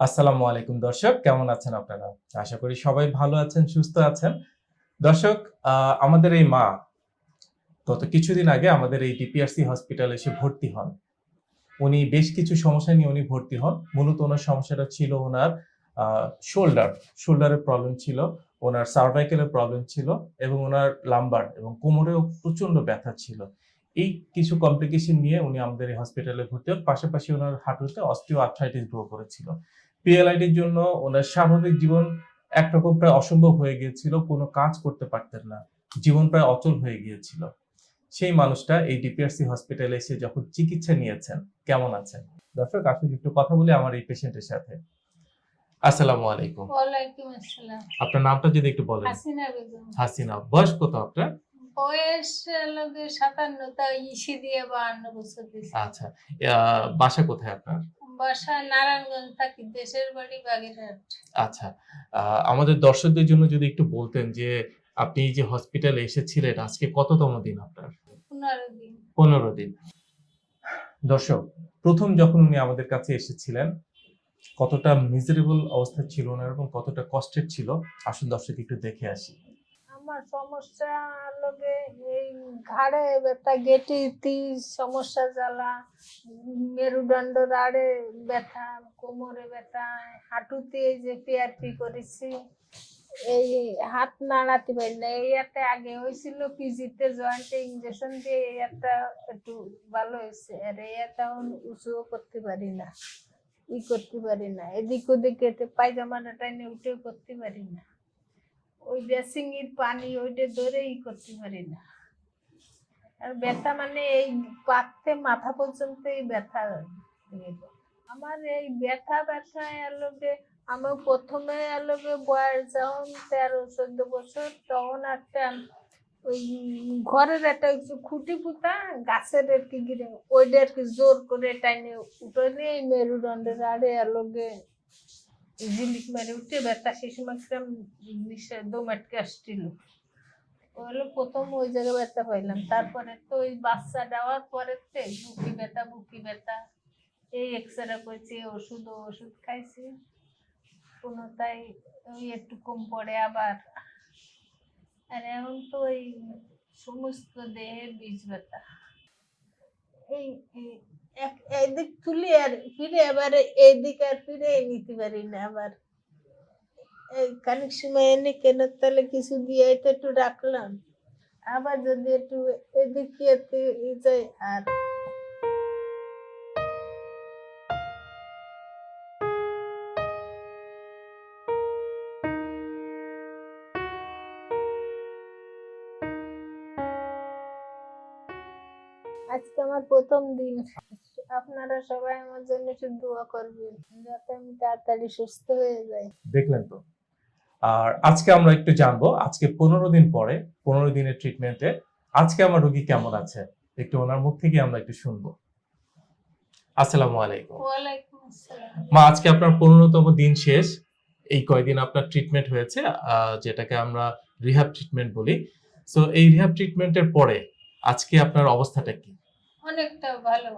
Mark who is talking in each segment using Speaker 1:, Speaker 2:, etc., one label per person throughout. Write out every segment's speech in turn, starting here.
Speaker 1: আসসালামু আলাইকুম দর্শক, কেমন আছেন আপনারা? আশা করি সবাই ভালো আছেন, সুস্থ আছেন। দর্শক আমাদের এই মা, গত কিছুদিন আগে আমাদের এই ডিপিআরসি হসপিটালে এসে ভর্তি হন। উনি বেশ কিছু সমস্যা নিয়ে উনি ভর্তি হন। মূলত ওনার সমস্যাটা ছিল ওনার শোল্ডার শোল্ডারের প্রবলেম ছিল, ওনার সার্ভাইকেলের প্রবলেম ছিল এবং ওনার লাম্বার এবং কোমরেও প্রচণ্ড ব্যথা ছিল। এই কিছু কমপ্লিকেশন নিয়ে উনি আমাদের এই হসপিটালে ভর্তি হন। পাশাপাশি ওনার হাঁটুতে অস্টিও আর্থ্রাইটিস গ্রো করেছিল। পিএলআইডির জন্য ওনার স্বাভাবিক জীবন একরকম প্রায় অসম্ভব হয়ে গিয়েছিল কোনো কাজ করতে পারতেন না জীবন প্রায় অচল হয়ে গিয়েছিল। সেই মানুষটা এই ডিপিআরসি হসপিটালে এসে যখন চিকিৎসা নিয়েছেন কেমন আছেন? দর্শক আসলে একটু কথা বলি আমার এই পেশেন্টের সাথে। আসসালামু আলাইকুম।
Speaker 2: ওয়ালাইকুম আসসালাম।
Speaker 1: আপনার নামটা যদি একটু বলেন।
Speaker 2: হাসিনা বেগম।
Speaker 1: হাসিনা বয়স কত আপনার?
Speaker 2: বয়স লোকে সাতান্ন তা ইসি দিয়ে বাহান্ন বছর দিছে
Speaker 1: আচ্ছা বাসা কোথায় আপনার?
Speaker 2: বাসা নারায়ণগঞ্জ থাকি দেশের বাড়ি বাগেরহাট।
Speaker 1: আচ্ছা আমাদের দর্শকদের জন্য যদি একটু বলতেন যে আপনি যে হসপিটালে এসেছিলেন আজকে কততম দিন আপনার?
Speaker 2: পনেরো দিন।
Speaker 1: পনেরো দিন। দর্শক প্রথম যখন উনি আমাদের কাছে এসেছিলেন কতটা মিজারেবল অবস্থা ছিল ওনার এবং কতটা কষ্টের ছিল আসুন দর্শক একটু দেখে আসি।
Speaker 2: আমার সমস্যা লোকে এই ঘাড়ে ব্যথা গেটিতে সমস্যা জ্বালা মেরুদণ্ড রাড়ে ব্যথা, কোমরে ব্যথা, হাঁটুতে যে পিআরপি করেছি, এই হাত নাড়াতে পারি না। এই একটা আগে হয়েছিল পিজিতে জয়েন্টে ইঞ্জেকশন দিয়ে এই একটা একটু ভালো হয়েছে। আর এই উঁচুও করতে পারি না, ই করতে পারি না। এদিক ওদিক এতে পায়জামাটা টাইনে উঠেও করতে পারি না। ওই বেসিং এর পানি ওইটা ধরে ই করতে পারি না আর ব্যথা মানে এই পাতে মাথা পর্যন্ত এই ব্যথা। আমার এই ব্যথা ব্যথা এলোকে আমি প্রথমে এলোকে বয়স যখন তেরো, চোদ্দ বছর, তখন একটা ওই ঘরের একটা খুঁটি পুঁতা গাছের কি গিরে ওইটা আর কি জোর করে টাইনে উঠে নিয়ে মেরুদণ্ডের আড়ে এলোকে ঝিলিক মেরে উঠে ব্যথা সেই সময় একটা নিঃশ্বাস দম আটকে আসছিল। হলো প্রথম ওই জায়গায় ব্যথা পাইলাম। তারপরে তো ওই বাচ্চা দেওয়ার পরে তো বুকি ব্যথা বুকি ব্যথা, এই এক্সরে করেছি, ওষুধ ওষুধ খাইছি। কোনো তাই ওই একটু কম পড়ে আবার। আর এখন তো ওই সমস্ত দেহে বীজ ব্যথা। এই এদিক তুলি আর ফিরে, আবার এইদিক আর ফিরে নিতে পারি না আবার। খানিক সময় এনে কেন তাহলে কিছু দিয়ে তো একটু রাখলাম। আবার যদি একটু এদিকে একটু ই যায় আর আজকে আমার প্রথম দিন। আপনারা সবাই আমার জন্য একটু দোয়া করবেন যাতে আমি তাড়াতাড়ি সুস্থ হয়ে যাই।
Speaker 1: দেখলেন তো? আর আজকে আমরা একটু জানব আজকে পনেরো দিন পরে পনেরো দিনের ট্রিটমেন্টে আজকে আমার রোগী কেমন আছে? একটু ওনার মুখ থেকে আমরা একটু শুনব। আসসালামু আলাইকুম। মা আজকে আপনার পনেরোতম দিন শেষ। এই কয়দিন আপনার ট্রিটমেন্ট হয়েছে? যেটাকে আমরা রিহাব ট্রিটমেন্ট বলি। সো এই রিহাব ট্রিটমেন্টের পরে আজকে আপনার অবস্থাটা কি?
Speaker 2: অনেকটা ভালো।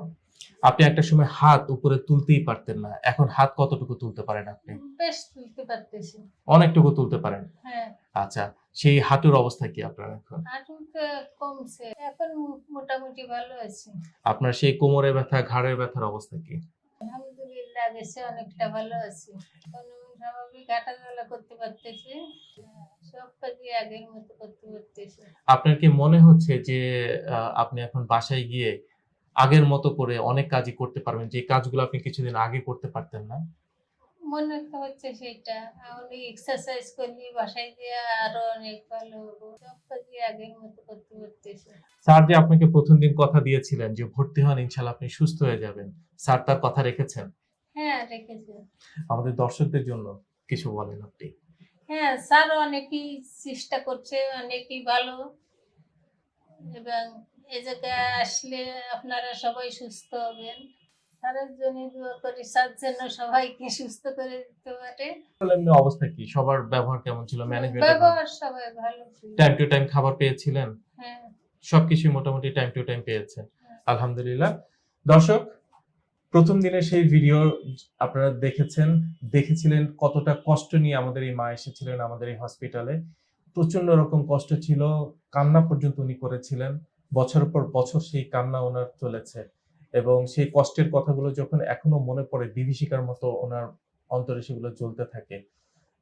Speaker 1: আপনি একটা সময় হাত উপরে তুলতেই পারতেন না। এখন হাত কতটুকু তুলতে পারেন আপনি?
Speaker 2: বেশ তুলতে পারতেছি।
Speaker 1: অনেকটুকু তুলতে পারেন?
Speaker 2: হ্যাঁ।
Speaker 1: আচ্ছা সেই হাঁটুর অবস্থা কি আপনার এখন?
Speaker 2: হাঁটুতে কমছে এখন মোটামুটি ভালো আছে।
Speaker 1: আপনার সেই কোমরে ব্যথা ঘাড়ের ব্যথার অবস্থা কি?
Speaker 2: আলহামদুলিল্লাহ বেশি অনেকটা ভালো আছে। এখন স্বাভাবিক হাঁটাচলা করতে পারতেছি সব কাজই আগের মতো করতে পারতেছি।
Speaker 1: আপনার কি মনে হচ্ছে যে আপনি এখন বাসায় গিয়ে আগের মতো করে অনেক কাজই করতে পারবেন যে কাজগুলো আপনি কিছুদিন আগে করতে পারতেন না।
Speaker 2: মনে তো হচ্ছে সেটা। আমি এক্সারসাইজ করলি বাসায় দিয়ে আরও অনেক ভালো হব। সব আগের মতো করতে পারতেছি
Speaker 1: স্যার যে আপনাকে প্রথম দিন কথা দিয়েছিলেন যে ভর্তি হন ইনশাল্লাহ আপনি সুস্থ হয়ে যাবেন। স্যার তার কথা রেখেছেন?
Speaker 2: হ্যাঁ রেখেছে।
Speaker 1: আমাদের দর্শকদের জন্য কিছু বলেন আপনি।
Speaker 2: হ্যাঁ স্যার অনেকেই চেষ্টা করছে অনেকই ভালো। এবং এ জায়গায় আসলে আপনারা সবাই সুস্থ হবেন। স্যারের জন্য দোয়া করি স্যার যেন সবাইকে সুস্থ করে দিতে পারে।
Speaker 1: এমনি অবস্থা কি? সবার ব্যবহার কেমন ছিল? ম্যানেজমেন্ট
Speaker 2: ব্যবহার সবাই ভালো ছিল।
Speaker 1: টাইম টু টাইম খাবার পেয়েছিলেন?
Speaker 2: হ্যাঁ।
Speaker 1: সবকিছু মোটামুটি টাইম টু টাইম পেয়েছেন। আলহামদুলিল্লাহ। দর্শক প্রথম দিনের সেই ভিডিও আপনারা দেখেছেন। দেখেছিলেন কতটা কষ্ট নিয়ে আমাদের এই মা এসেছিলেন আমাদের এই হসপিটালে প্রচণ্ড রকম কষ্ট ছিল। কান্না পর্যন্ত উনি করেছিলেন। বছর পর বছর সেই কান্না ওনার চলেছে এবং সেই কষ্টের কথাগুলো যখন এখনও মনে পড়ে, বিভীষিকার মতো ওনার অন্তরে সেগুলো জ্বলতে থাকে।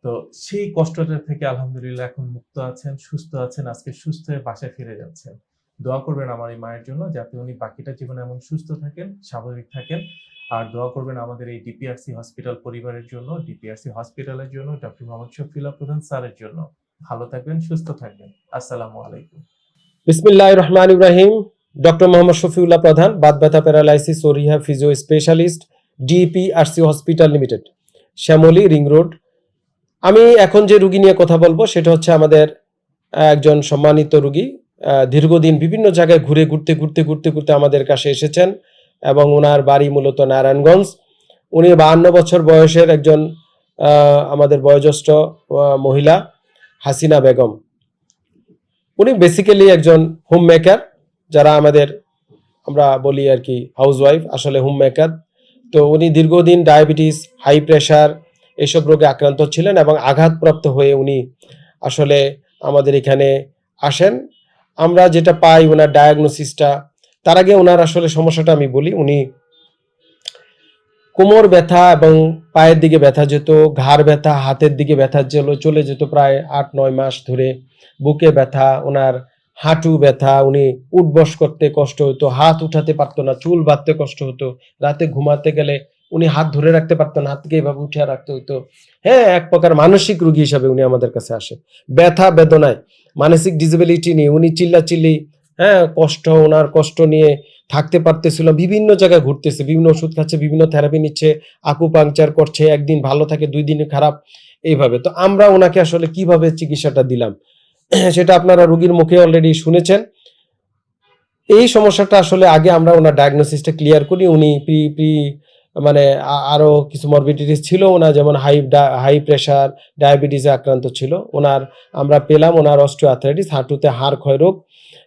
Speaker 1: তো সেই কষ্টটা থেকে আলহামদুলিল্লাহ এখন মুক্ত আছেন, সুস্থ আছেন, আজকে সুস্থ হয়ে বাসায় ফিরে যাচ্ছেন। দোয়া করবেন আমার এই মায়ের জন্য যাতে উনি বাকিটা জীবনে এমন সুস্থ থাকেন, স্বাভাবিক থাকেন। আর দোয়া করবেন আমাদের এই ডিপিআরসি হসপিটাল পরিবারের জন্য, ডিপিআরসি হসপিটালের জন্য, ডক্টর মোহাম্মদ শফিউল্লাহ প্রধান স্যারের জন্য। ভালো থাকবেন, সুস্থ থাকবেন। আসসালামু আলাইকুম।
Speaker 3: বিসমিল্লাহ রহমান ইব্রাহিম ডক্টর মোহাম্মদ শফিউল্লাহ প্রধান বাদ ব্যথা প্যারালাইসিস ও রিহ্যাব ফিজিও স্পেশালিস্ট ডিপি আর DPRC hospital limited, Shyamoli ring road. আমি এখন যে রুগী নিয়ে কথা বলব, সেটা হচ্ছে আমাদের একজন সম্মানিত রুগী। দীর্ঘদিন বিভিন্ন জায়গায় ঘুরে ঘুরতে ঘুরতে ঘুরতে ঘুরতে আমাদের কাছে এসেছেন এবং ওনার বাড়ি মূলত নারায়ণগঞ্জ। উনি বাহান্ন বছর বয়সের একজন আমাদের বয়োজ্যেষ্ঠ মহিলা, হাসিনা বেগম। উনি বেসিক্যালি একজন হোম মেকার যারা আমাদের, আমরা বলি আর কি হাউস ওয়াইফ আসলে হোম মেকার তো উনি দীর্ঘদিন ডায়াবেটিস হাই প্রেশার এসব রোগে আক্রান্ত ছিলেন এবং আঘাতপ্রাপ্ত হয়ে উনি আসলে আমাদের এখানে আসেন। আমরা যেটা পাই ওনার ডায়াগনোসিসটা তার আগে ওনার আসলে সমস্যাটা আমি বলি। উনি কোমর ব্যথা এবং পায়ের দিকে ব্যথা যেত, ঘাড় ব্যথা, হাতের দিকে ব্যথা চলে চলে যেত প্রায় আট, নয় মাস ধরে। বুকে ব্যথা, ওনার হাঁটু ব্যথা, উনি উঠবস করতে কষ্ট হতো, হাত উঠাতে পারতো না, চুল বাঁধতে কষ্ট হতো। রাতে ঘুমাতে গেলে উনি হাত ধরে রাখতে পারতো না, হাতকে এভাবে উঠে রাখতে হতো। হ্যাঁ এক প্রকার মানসিক রোগী হিসাবে উনি আমাদের কাছে আসে। ব্যথা বেদনায়, মানসিক ডিসেবিলিটি নিয়ে উনি চিল্লা চিল্লি হ্যাঁ কষ্ট, ওনার কষ্ট নিয়ে থাকতে পারতেছিল, বিভিন্ন জায়গায় ঘুরতেছে, বিভিন্ন ওষুধ খাচ্ছে, বিভিন্ন থেরাপি নিচ্ছে আকু পাংচার করছে, একদিন ভালো থাকে, দুই দিনে খারাপ, এইভাবে। তো আমরা ওনাকে আসলে কীভাবে চিকিৎসাটা দিলাম? সেটা আপনারা রুগীর মুখে অলরেডি শুনেছেন। এই সমস্যাটা আসলে আগে আমরা ওনার ডায়াগনোসিসটা ক্লিয়ার করি, উনি প্রি প্রি মানে আরও কিছু মরবিডিটিস ছিল ওনার, যেমন হাই হাই প্রেশার ডায়াবেটিসে আক্রান্ত ছিল। ওনার, আমরা পেলাম ওনার অস্ট্রিওআর্থ্রাইটিস হাঁটুতে হাড় ক্ষয় রোগ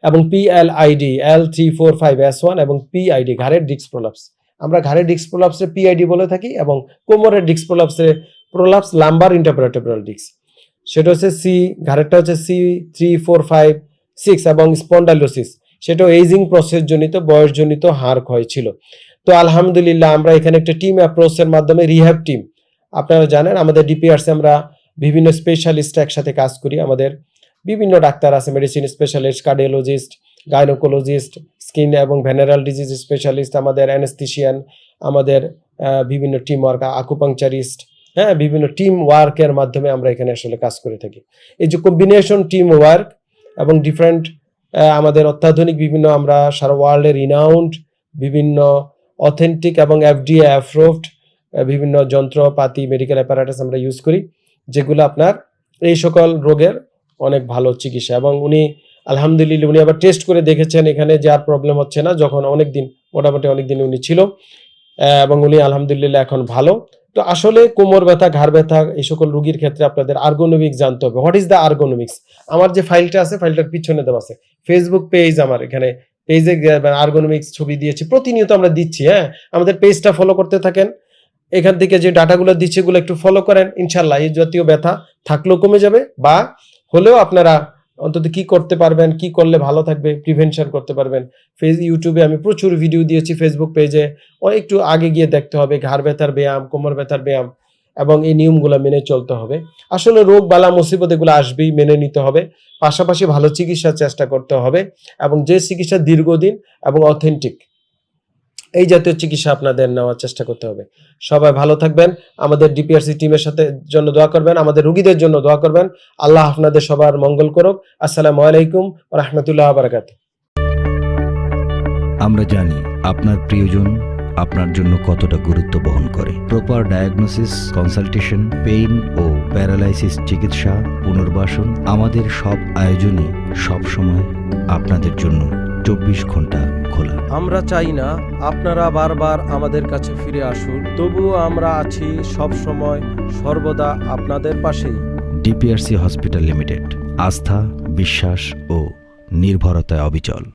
Speaker 3: এবং PLID L three four five S one এবং পিআইডি ঘাড়ের ডিস্ক প্রলাপস আমরা ঘাড়ের ডিস্ক প্রলাপসে পিআইডি বলে থাকি এবং কোমরের ডিস্ক প্রলাপসে প্রলাপস লাম্বার ইন্টারপ্রেটেবল ডিস্ক সেটা হচ্ছে সি ঘাড়েরটা হচ্ছে C three four five six এবং স্পন্ডালোসিস সেটা এইজিং প্রসেস জনিত, বয়সজনিত হাড় ক্ষয় ছিল। তো আলহামদুলিল্লাহ, আমরা এখানে একটা টিম অ্যাপ্রোচের মাধ্যমে রিহ্যাব টিম আপনারা জানেন, আমাদের ডিপিআরসি আমরা বিভিন্ন স্পেশালিস্ট একসাথে কাজ করি, আমাদের বিভিন্ন ডাক্তার আছে medicine specialist cardiologist gynaecologist skin এবং ভেনারেল ডিজিজ স্পেশালিস্ট আমাদের অ্যানেস্থিশিয়ান আমাদের বিভিন্ন টিম ওয়ার্ক আকুপাংচারিস্ট হ্যাঁ বিভিন্ন টিম ওয়ার্কের মাধ্যমে আমরা এখানে আসলে কাজ করে থাকি। এই যে কম্বিনেশন টিম ওয়ার্ক এবং ডিফারেন্ট আমাদের অত্যাধুনিক বিভিন্ন আমরা সারা ওয়ার্ল্ডের রিনাউন্ড বিভিন্ন অথেন্টিক এবং এফডিএ অ্যাপ্রুভড বিভিন্ন যন্ত্রপাতি মেডিকেল অ্যাপারেটাস আমরা ইউজ করি, যেগুলো আপনার এই সকল রোগের অনেক ভালো চিকিৎসা। এবং উনি, আলহামদুলিল্লাহ, উনি আবার টেস্ট করে দেখেছেন এখানে যে আর প্রবলেম হচ্ছে না, যখন অনেক দিন মোটামুটি অনেক দিন উনি ছিল। এবং উনি আলহামদুলিল্লাহ এখন ভালো। তো আসলে কোমর ব্যথা, ঘাড় ব্যথা, এই সকল রুগীর ক্ষেত্রে আপনাদের আর্গোনমিক্স জানতে হবে। হোয়াট ইজ দ্য আর্গোনমিক্স আমার যে ফাইলটা আছে ফাইলটার পিছনে দেওয়া আছে। ফেসবুক পেজ আমার এখানে। পেজে আর্গোনমিক্স ছবি দিয়েছি। প্রতিনিয়ত আমরা দিচ্ছি হ্যাঁ? আমাদের পেজটা ফলো করতে থাকেন। এখান থেকে যে ডাটাগুলো দিচ্ছে, এগুলো একটু ফলো করেন। ইনশাল্লাহ এই জাতীয় ব্যথা থাকলেও কমে যাবে বা হলেও আপনারা অন্তত কি করতে পারবেন, কি করলে ভালো থাকবে প্রিভেনশন করতে পারবেন। ফেস, ইউটিউবে আমি প্রচুর ভিডিও দিয়েছি ফেসবুক পেজে একটু আগে গিয়ে দেখতে হবে, ঘাড় ব্যথার ব্যায়াম, কোমর ব্যথার ব্যায়াম এবং এই নিয়মগুলো মেনে চলতে হবে। আসলে রোগ, বালা, মুসিবত এগুলো আসবেই, মেনে নিতে হবে। পাশাপাশি ভালো চিকিৎসার চেষ্টা করতে হবে এবং যে চিকিৎসা দীর্ঘদিন এবং অথেন্টিক এই জাতীয় চিকিৎসা আপনাদের নেওয়ার চেষ্টা করতে হবে। সবাই ভালো থাকবেন, আমাদের ডিপিআরসি টিমের সাথে জন্য দোয়া করবেন, আমাদের রুগীদের জন্য দোয়া করবেন। আল্লাহ আপনাদের সবার মঙ্গল করুক। আসসালামু আলাইকুম রহমতুল্লাহ বারাকাত
Speaker 4: আমরা জানি আপনার প্রিয়জন আপনার জন্য কতটা গুরুত্ব বহন করে। প্রপার ডায়াগনোসিস কনসালটেশন পেইন ও প্যারালাইসিস চিকিৎসা, পুনর্বাসন আমাদের সব আয়োজনই সব সময় আপনাদের জন্য চব্বিশ ঘণ্টা খোলা
Speaker 3: আমরা চাই না আপনারা বারবার আমাদের কাছে ফিরে আসুন। তবুও আমরা আছি সব সময় সর্বদা আপনাদের পাশেই।
Speaker 4: ডিপিআরসি হসপিটাল লিমিটেড আস্থা বিশ্বাস ও নির্ভরতায় অবিচল।